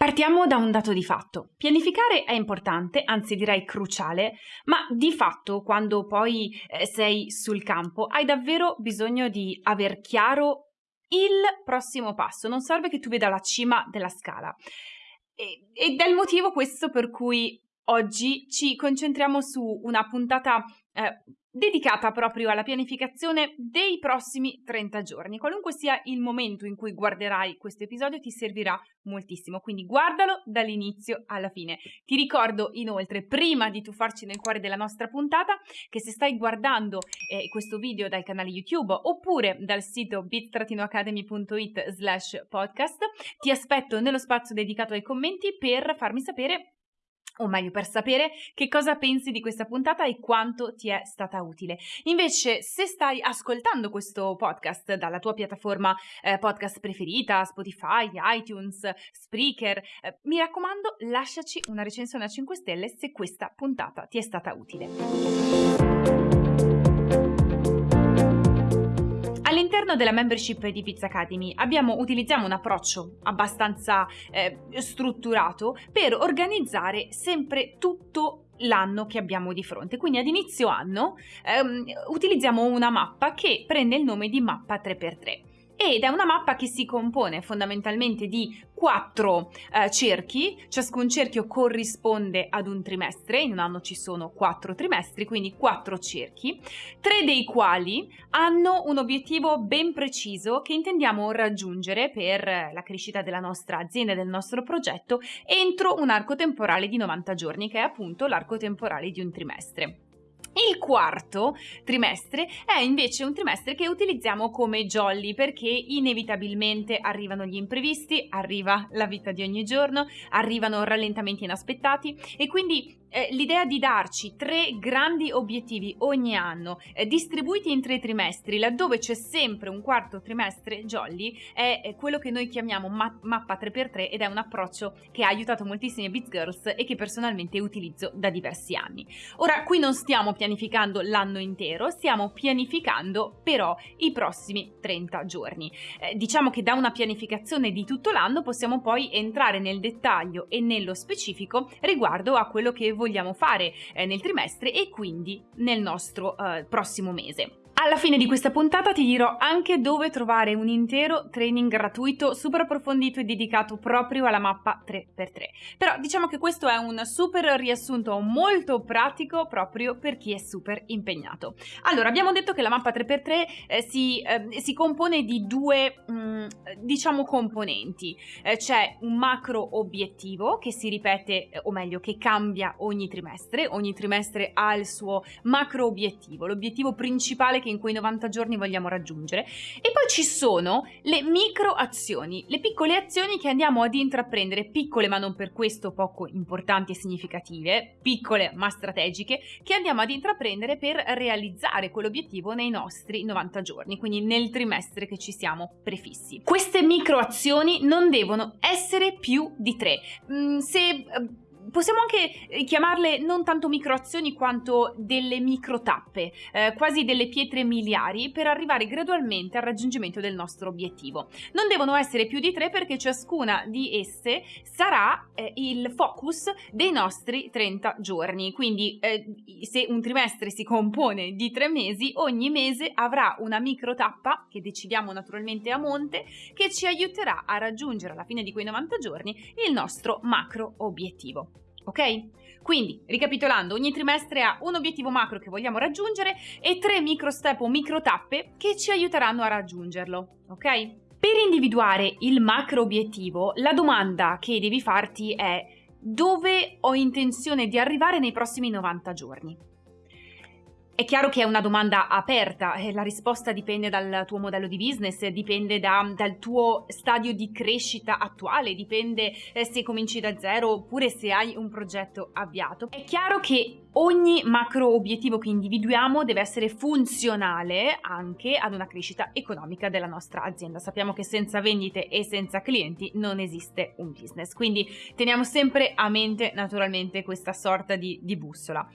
Partiamo da un dato di fatto. Pianificare è importante, anzi direi cruciale, ma di fatto quando poi eh, sei sul campo hai davvero bisogno di aver chiaro il prossimo passo. Non serve che tu veda la cima della scala. Ed è il motivo questo per cui oggi ci concentriamo su una puntata eh, dedicata proprio alla pianificazione dei prossimi 30 giorni. Qualunque sia il momento in cui guarderai questo episodio ti servirà moltissimo, quindi guardalo dall'inizio alla fine. Ti ricordo inoltre, prima di tuffarci nel cuore della nostra puntata, che se stai guardando eh, questo video dal canale YouTube oppure dal sito bit-academy.it slash podcast, ti aspetto nello spazio dedicato ai commenti per farmi sapere o meglio per sapere che cosa pensi di questa puntata e quanto ti è stata utile. Invece, se stai ascoltando questo podcast dalla tua piattaforma eh, podcast preferita, Spotify, iTunes, Spreaker, eh, mi raccomando, lasciaci una recensione a 5 stelle se questa puntata ti è stata utile. All'interno della membership di Pizza Academy abbiamo, utilizziamo un approccio abbastanza eh, strutturato per organizzare sempre tutto l'anno che abbiamo di fronte. Quindi ad inizio anno ehm, utilizziamo una mappa che prende il nome di mappa 3x3 ed è una mappa che si compone fondamentalmente di quattro eh, cerchi, ciascun cerchio corrisponde ad un trimestre, in un anno ci sono quattro trimestri, quindi quattro cerchi, tre dei quali hanno un obiettivo ben preciso che intendiamo raggiungere per la crescita della nostra azienda e del nostro progetto entro un arco temporale di 90 giorni, che è appunto l'arco temporale di un trimestre. Il quarto trimestre è invece un trimestre che utilizziamo come jolly perché inevitabilmente arrivano gli imprevisti, arriva la vita di ogni giorno, arrivano rallentamenti inaspettati e quindi eh, l'idea di darci tre grandi obiettivi ogni anno, eh, distribuiti in tre trimestri, laddove c'è sempre un quarto trimestre jolly, è, quello che noi chiamiamo ma- mappa 3x3 ed è un approccio che ha aiutato moltissime Biz Girls e che personalmente utilizzo da diversi anni. Ora, qui non stiamo pianificando l'anno intero, stiamo pianificando però i prossimi 30 giorni. Eh, diciamo che da una pianificazione di tutto l'anno possiamo poi entrare nel dettaglio e nello specifico riguardo a quello che vogliamo fare eh, nel trimestre e quindi nel nostro eh, prossimo mese. Alla fine di questa puntata ti dirò anche dove trovare un intero training gratuito super approfondito e dedicato proprio alla mappa 3x3. Però diciamo che questo è un super riassunto molto pratico proprio per chi è super impegnato. Allora, abbiamo detto che la mappa 3x3 eh, si, eh, si, compone di due, mh, mm, diciamo, componenti. Eh, c'è un macro obiettivo che si ripete, eh, o meglio, che cambia ogni trimestre. Ogni trimestre ha il suo macro obiettivo, l'obiettivo principale che in quei 90 giorni vogliamo raggiungere. E poi ci sono le micro azioni, le piccole azioni che andiamo ad intraprendere, piccole ma non per questo poco importanti e significative, piccole ma strategiche, che andiamo ad intraprendere per realizzare quell'obiettivo nei nostri 90 giorni, quindi nel trimestre che ci siamo prefissi. Queste micro azioni non devono essere più di tre. Mm, se possiamo anche eh, chiamarle non tanto microazioni quanto delle micro tappe, eh, quasi delle pietre miliari per arrivare gradualmente al raggiungimento del nostro obiettivo. Non devono essere più di tre perché ciascuna di esse sarà eh, il focus dei nostri 30 giorni. Quindi eh, se un trimestre si compone di tre mesi, ogni mese avrà una micro tappa che decidiamo naturalmente a monte che ci aiuterà a raggiungere alla fine di quei 90 giorni il nostro macro obiettivo ok? Quindi, ricapitolando, ogni trimestre ha un obiettivo macro che vogliamo raggiungere e tre micro step o micro tappe che ci aiuteranno a raggiungerlo, ok? Per individuare il macro obiettivo, la domanda che devi farti è dove ho intenzione di arrivare nei prossimi 90 giorni? È chiaro che è una domanda aperta, eh, la risposta dipende dal tuo modello di business, dipende da, dal tuo stadio di crescita attuale, dipende eh, se cominci da zero oppure se hai un progetto avviato. È chiaro che ogni macro obiettivo che individuiamo deve essere funzionale anche ad una crescita economica della nostra azienda. Sappiamo che senza vendite e senza clienti non esiste un business, quindi teniamo sempre a mente naturalmente questa sorta di, di bussola.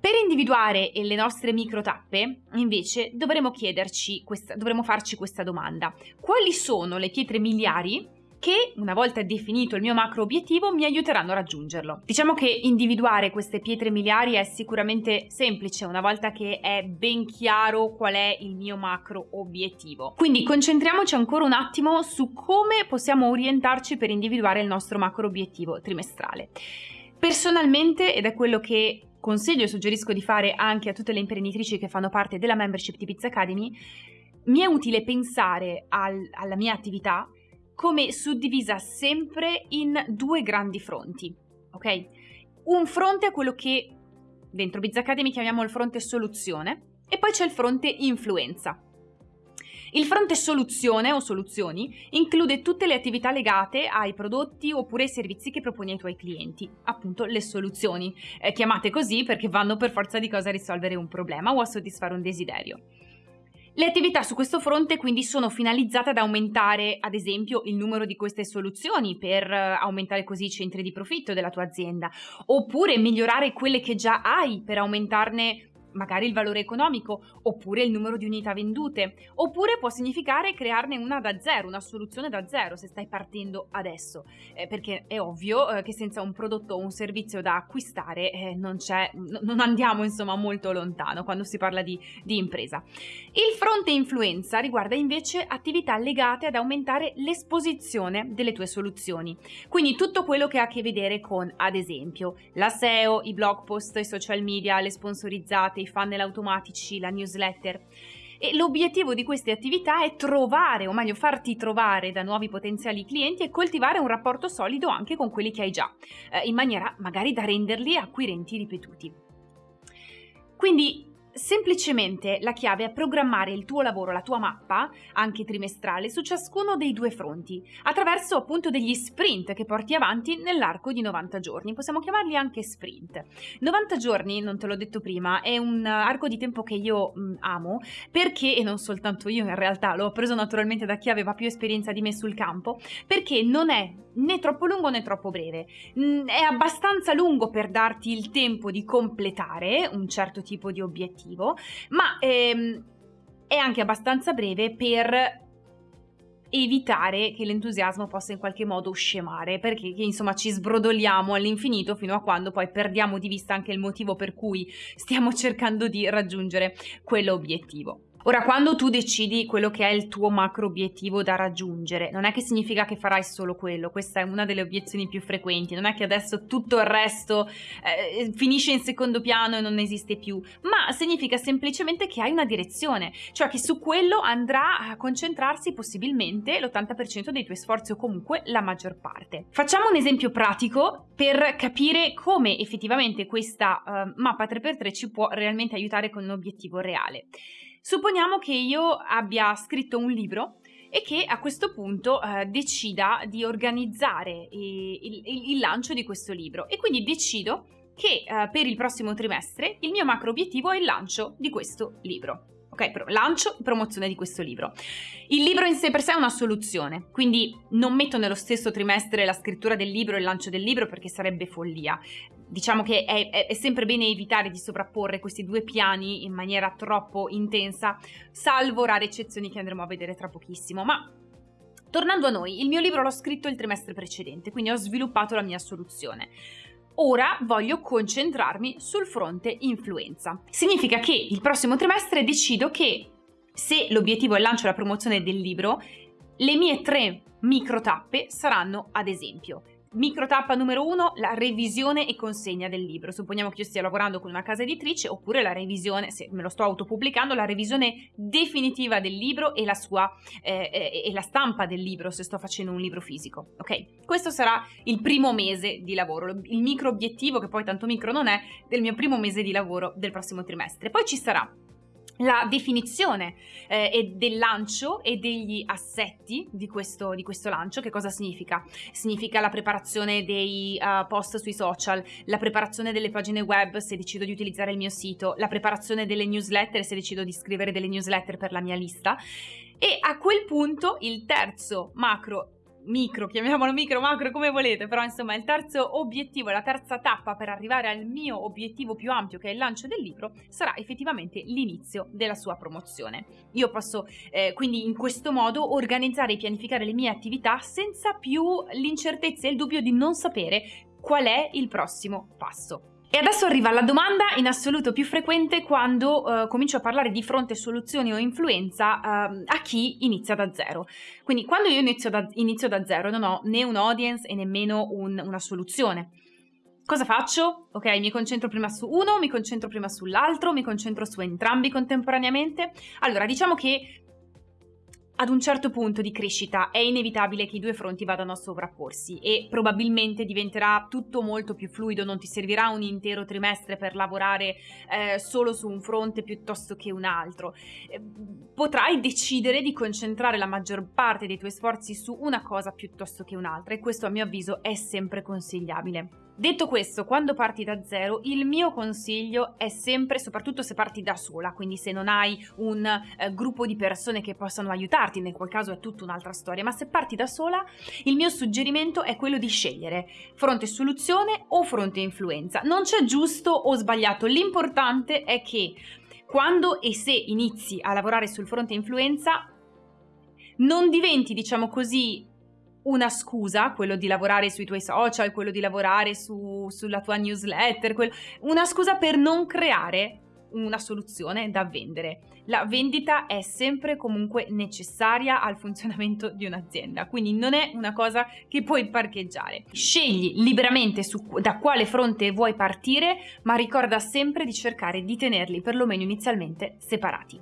Per individuare le nostre micro tappe, invece, dovremo chiederci questa, dovremo farci questa domanda. Quali sono le pietre miliari che, una volta definito il mio macro obiettivo, mi aiuteranno a raggiungerlo. Diciamo che individuare queste pietre miliari è sicuramente semplice una volta che è ben chiaro qual è il mio macro obiettivo. Quindi concentriamoci ancora un attimo su come possiamo orientarci per individuare il nostro macro obiettivo trimestrale. Personalmente, ed è quello che consiglio e suggerisco di fare anche a tutte le imprenditrici che fanno parte della membership di Pizza Academy, mi è utile pensare al, alla mia attività come suddivisa sempre in due grandi fronti, ok? Un fronte è quello che dentro Biz Academy chiamiamo il fronte soluzione e poi c'è il fronte influenza. Il fronte soluzione o soluzioni include tutte le attività legate ai prodotti oppure ai servizi che proponi ai tuoi clienti, appunto le soluzioni, eh, chiamate così perché vanno per forza di cosa a risolvere un problema o a soddisfare un desiderio. Le attività su questo fronte quindi sono finalizzate ad aumentare, ad esempio, il numero di queste soluzioni per eh, aumentare così i centri di profitto della tua azienda, oppure migliorare quelle che già hai per aumentarne magari il valore economico, oppure il numero di unità vendute, oppure può significare crearne una da zero, una soluzione da zero se stai partendo adesso, eh, perché è ovvio eh, che senza un prodotto o un servizio da acquistare eh, non, n- non, andiamo insomma molto lontano quando si parla di, di impresa. Il fronte influenza riguarda invece attività legate ad aumentare l'esposizione delle tue soluzioni, quindi tutto quello che ha a che vedere con, ad esempio, la SEO, i blog post, i social media, le sponsorizzate, i funnel automatici, la newsletter. E l'obiettivo di queste attività è trovare, o meglio farti trovare da nuovi potenziali clienti e coltivare un rapporto solido anche con quelli che hai già, eh, in maniera magari da renderli acquirenti ripetuti. Quindi Semplicemente la chiave è programmare il tuo lavoro, la tua mappa, anche trimestrale, su ciascuno dei due fronti, attraverso appunto degli sprint che porti avanti nell'arco di 90 giorni. Possiamo chiamarli anche sprint. 90 giorni, non te l'ho detto prima, è un arco di tempo che io mh, amo perché, e non soltanto io in realtà, l'ho preso naturalmente da chi aveva più esperienza di me sul campo, perché non è né troppo lungo né troppo breve. È abbastanza lungo per darti il tempo di completare un certo tipo di obiettivo, ma ehm, è anche abbastanza breve per evitare che l'entusiasmo possa in qualche modo scemare, perché insomma ci sbrodoliamo all'infinito fino a quando poi perdiamo di vista anche il motivo per cui stiamo cercando di raggiungere quell'obiettivo. Ora, quando tu decidi quello che è il tuo macro obiettivo da raggiungere, non è che significa che farai solo quello, questa è una delle obiezioni più frequenti, non è che adesso tutto il resto eh, finisce in secondo piano e non esiste più, ma significa semplicemente che hai una direzione, cioè che su quello andrà a concentrarsi possibilmente l'80% dei tuoi sforzi o comunque la maggior parte. Facciamo un esempio pratico per capire come effettivamente questa uh, mappa 3x3 ci può realmente aiutare con un obiettivo reale. Supponiamo che io abbia scritto un libro e che a questo punto eh, decida di organizzare il, il, il, lancio di questo libro e quindi decido che eh, per il prossimo trimestre il mio macro obiettivo è il lancio di questo libro ok? Lancio e promozione di questo libro. Il libro in sé per sé è una soluzione, quindi non metto nello stesso trimestre la scrittura del libro e il lancio del libro perché sarebbe follia. Diciamo che è, è, è sempre bene evitare di sovrapporre questi due piani in maniera troppo intensa, salvo rare eccezioni che andremo a vedere tra pochissimo, ma Tornando a noi, il mio libro l'ho scritto il trimestre precedente, quindi ho sviluppato la mia soluzione. Ora voglio concentrarmi sul fronte influenza. Significa che il prossimo trimestre decido che se l'obiettivo è il lancio e la promozione del libro, le mie tre micro tappe saranno ad esempio Micro tappa numero uno, la revisione e consegna del libro. Supponiamo che io stia lavorando con una casa editrice oppure la revisione, se me lo sto autopubblicando, la revisione definitiva del libro e la sua eh, eh, e la stampa del libro se sto facendo un libro fisico. Ok? Questo sarà il primo mese di lavoro, il micro obiettivo, che poi tanto micro non è, del mio primo mese di lavoro del prossimo trimestre. Poi ci sarà la definizione eh, del lancio e degli assetti di questo, di questo, lancio. Che cosa significa? Significa la preparazione dei uh, post sui social, la preparazione delle pagine web se decido di utilizzare il mio sito, la preparazione delle newsletter se decido di scrivere delle newsletter per la mia lista. E a quel punto il terzo macro micro, chiamiamolo micro, macro, come volete, però insomma il terzo obiettivo, la terza tappa per arrivare al mio obiettivo più ampio che è il lancio del libro sarà effettivamente l'inizio della sua promozione. Io posso eh, quindi in questo modo organizzare e pianificare le mie attività senza più l'incertezza e il dubbio di non sapere qual è il prossimo passo. E adesso arriva la domanda in assoluto più frequente quando uh, comincio a parlare di fronte soluzioni o influenza uh, a chi inizia da zero. Quindi quando io inizio da, inizio da zero non ho né un audience e nemmeno un, una soluzione. Cosa faccio? Ok, mi concentro prima su uno, mi concentro prima sull'altro, mi concentro su entrambi contemporaneamente. Allora, diciamo che ad un certo punto di crescita è inevitabile che i due fronti vadano a sovrapporsi e probabilmente diventerà tutto molto più fluido, non ti servirà un intero trimestre per lavorare eh, solo su un fronte piuttosto che un altro. Eh, potrai decidere di concentrare la maggior parte dei tuoi sforzi su una cosa piuttosto che un'altra e questo a mio avviso è sempre consigliabile. Detto questo, quando parti da zero, il mio consiglio è sempre, soprattutto se parti da sola, quindi se non hai un eh, gruppo di persone che possano aiutarti, nel qual caso è tutta un'altra storia, ma se parti da sola, il mio suggerimento è quello di scegliere fronte soluzione o fronte influenza. Non c'è giusto o sbagliato, l'importante è che quando e se inizi a lavorare sul fronte influenza non diventi, diciamo così, una scusa, quello di lavorare sui tuoi social, quello di lavorare su, sulla tua newsletter, quel, una scusa per non creare una soluzione da vendere. La vendita è sempre comunque necessaria al funzionamento di un'azienda, quindi non è una cosa che puoi parcheggiare. Scegli liberamente su, da quale fronte vuoi partire, ma ricorda sempre di cercare di tenerli perlomeno inizialmente separati.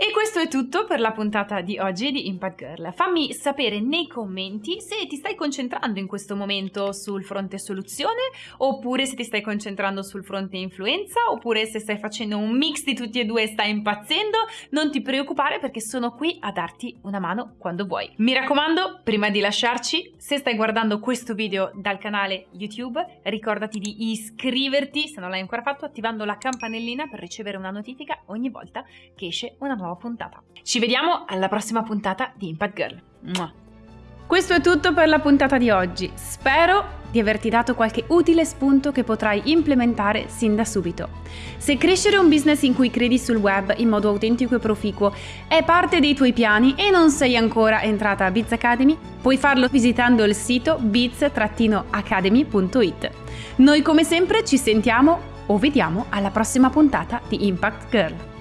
E questo è tutto per la puntata di oggi di Impact Girl. Fammi sapere nei commenti se ti stai concentrando in questo momento sul fronte soluzione, oppure se ti stai concentrando sul fronte influenza, oppure se stai facendo un mix di tutti e due e stai impazzendo. Non ti preoccupare perché sono qui a darti una mano quando vuoi. Mi raccomando, prima di lasciarci, se stai guardando questo video dal canale YouTube, ricordati di iscriverti, se non l'hai ancora fatto, attivando la campanellina per ricevere una notifica ogni volta che esce una nuova nuova puntata. Ci vediamo alla prossima puntata di Impact Girl. Questo è tutto per la puntata di oggi. Spero di averti dato qualche utile spunto che potrai implementare sin da subito. Se crescere un business in cui credi sul web in modo autentico e proficuo è parte dei tuoi piani e non sei ancora entrata a Biz Academy, puoi farlo visitando il sito biz-academy.it. Noi come sempre ci sentiamo o vediamo alla prossima puntata di Impact Girl.